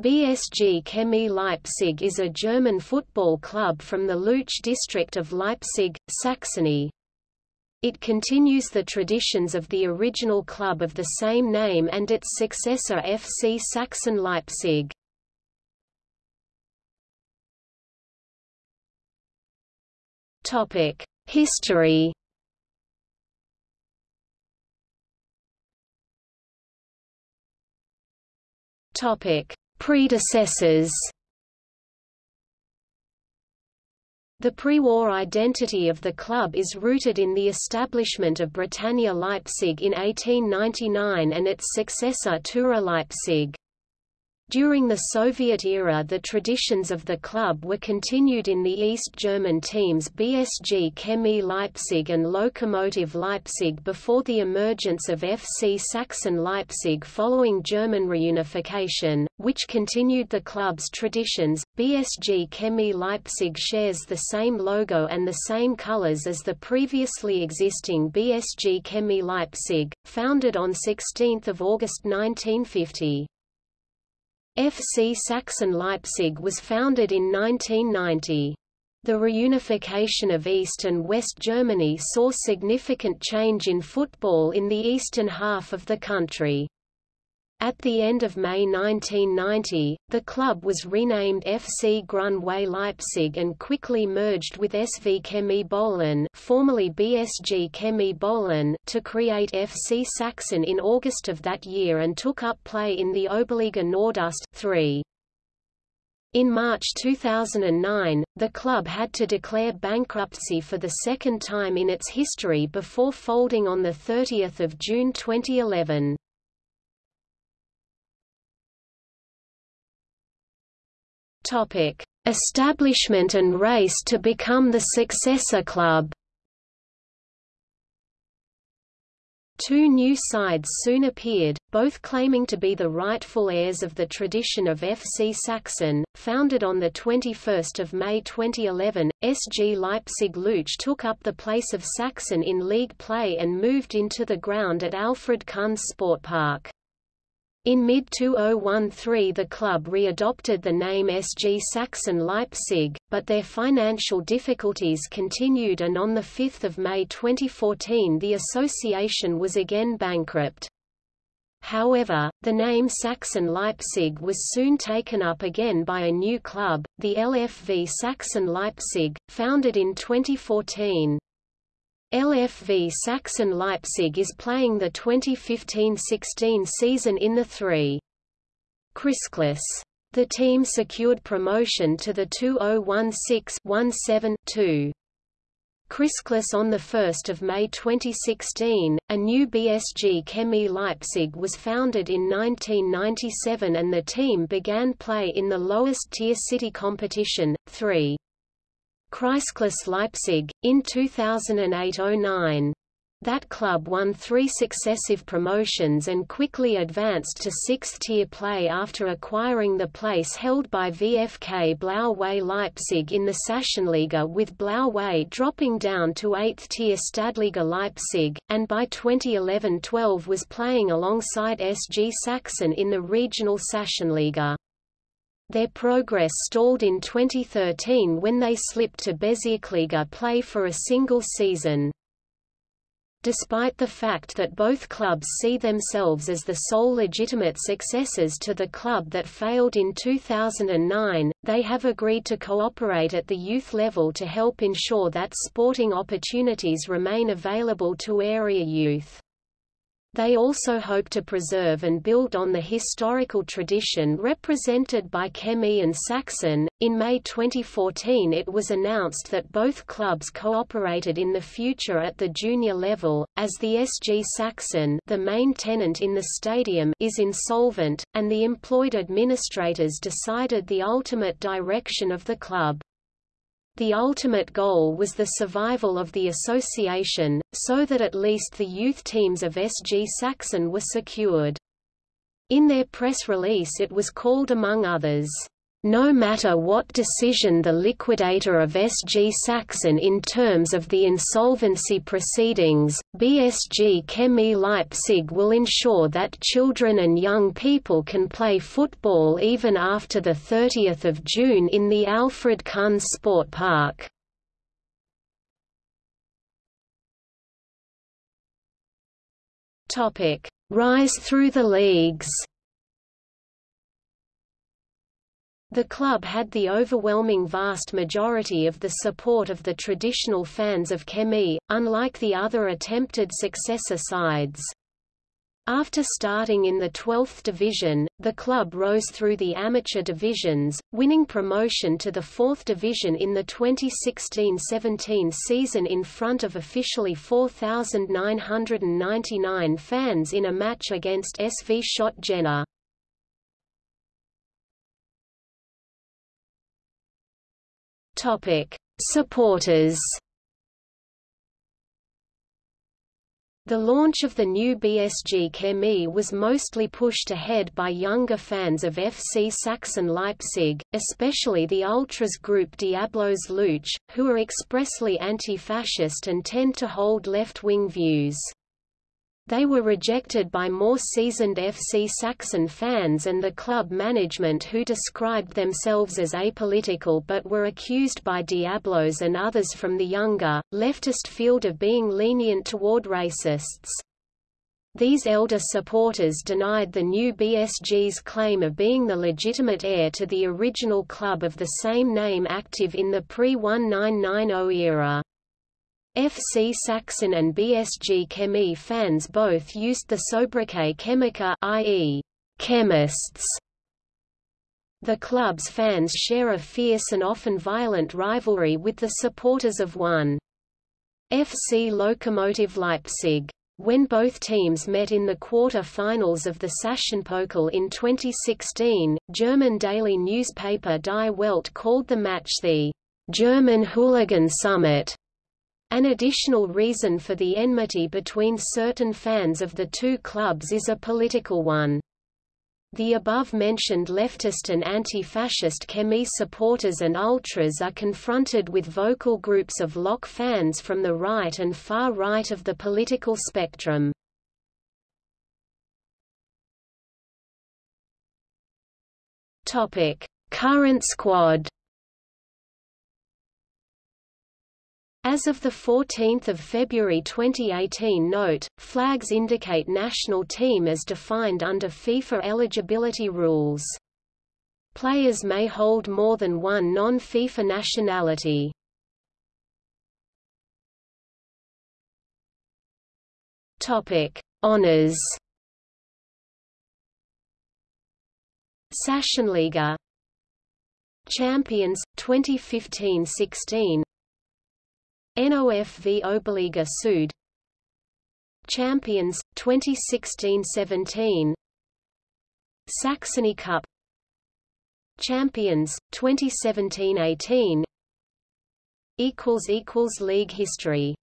BSG Chemie Leipzig is a German football club from the Leutzsch district of Leipzig, Saxony. It continues the traditions of the original club of the same name and its successor FC Sachsen Leipzig. History Topic Predecessors The pre-war identity of the club is rooted in the establishment of Britannia Leipzig in 1899 and its successor Tura Leipzig. During the Soviet era the traditions of the club were continued in the East German teams BSG Chemie Leipzig and Lokomotive Leipzig before the emergence of FC Sachsen Leipzig following German reunification, which continued the club's traditions. BSG Chemie Leipzig shares the same logo and the same colors as the previously existing BSG Chemie Leipzig, founded on 16 August 1950. FC Sachsen Leipzig was founded in 1990. The reunification of East and West Germany saw significant change in football in the eastern half of the country. At the end of May 1990, the club was renamed FC Grünweiß Leipzig and quickly merged with SV Chemie Böhlen, formerly BSG Chemie Böhlen to create FC Sachsen in August of that year and took up play in the Oberliga Nordost 3. In March 2009, the club had to declare bankruptcy for the second time in its history before folding on 30 June 2011. Topic: Establishment and race to become the successor club. Two new sides soon appeared, both claiming to be the rightful heirs of the tradition of FC Sachsen. Founded on the 21 May 2011, SG Leipzig Leutzsch took up the place of Sachsen in league play and moved into the ground at Alfred Kunze Sportpark. In mid-2013 the club re-adopted the name SG Sachsen Leipzig, but their financial difficulties continued and on 5 May 2014 the association was again bankrupt. However, the name Sachsen Leipzig was soon taken up again by a new club, the LFV Sachsen Leipzig, founded in 2014. LFV Sachsen Leipzig is playing the 2015–16 season in the 3. Kreisklasse. The team secured promotion to the 2016-17-2. Kreisklasse on 1 May 2016, a new BSG Chemie Leipzig was founded in 1997 and the team began play in the lowest tier city competition, 3. Kreisklasse Leipzig, in 2008–09. That club won three successive promotions and quickly advanced to sixth-tier play after acquiring the place held by VfK Blaue Leipzig in the Sachsenliga with Blaue dropping down to eighth-tier Stadtliga Leipzig, and by 2011–12 was playing alongside SG Sachsen in the regional Sachsenliga. Their progress stalled in 2013 when they slipped to Bezirksliga play for a single season. Despite the fact that both clubs see themselves as the sole legitimate successors to the club that failed in 2009, they have agreed to cooperate at the youth level to help ensure that sporting opportunities remain available to area youth. They also hope to preserve and build on the historical tradition represented by Chemie and Sachsen. In May 2014, it was announced that both clubs cooperated in the future at the junior level, as the SG Sachsen, the main tenant in the stadium, is insolvent, and the employed administrators decided the ultimate direction of the club. The ultimate goal was the survival of the association, so that at least the youth teams of SG Saxon were secured. In their press release it was called among others, no matter what decision the liquidator of SG Sachsen in terms of the insolvency proceedings, BSG Chemie Leipzig will ensure that children and young people can play football even after 30 June in the Alfred Kunze Sport Park. Rise through the leagues The club had the overwhelming vast majority of the support of the traditional fans of Chemie, unlike the other attempted successor sides. After starting in the 12th division, the club rose through the amateur divisions, winning promotion to the 4th division in the 2016-17 season in front of officially 4,999 fans in a match against SV Schott Jena. Topic: Supporters. The launch of the new BSG Chemie was mostly pushed ahead by younger fans of FC Sachsen Leipzig, especially the ultras group Diablos Leutzsch, who are expressly anti-fascist and tend to hold left-wing views. They were rejected by more seasoned FC Saxon fans and the club management who described themselves as apolitical but were accused by Diablos and others from the younger, leftist field of being lenient toward racists. These elder supporters denied the new BSG's claim of being the legitimate heir to the original club of the same name active in the pre-1990 era. FC Sachsen and BSG Chemie fans both used the sobriquet Chemiker i.e., chemists. The club's fans share a fierce and often violent rivalry with the supporters of one. FC Lokomotive Leipzig. When both teams met in the quarter-finals of the Sachsenpokal in 2016, German daily newspaper Die Welt called the match the German Hooligan Summit. An additional reason for the enmity between certain fans of the two clubs is a political one. The above-mentioned leftist and anti-fascist Chemie supporters and ultras are confronted with vocal groups of Lok fans from the right and far right of the political spectrum. Current squad As of 14 February 2018 note, flags indicate national team as defined under FIFA eligibility rules. Players may hold more than one non-FIFA nationality. Honors. Sachsenliga Champions 2015-16 NOFV Oberliga Süd. Champions 2016-17 Saxony Cup. Champions 2017-18 equals equals league history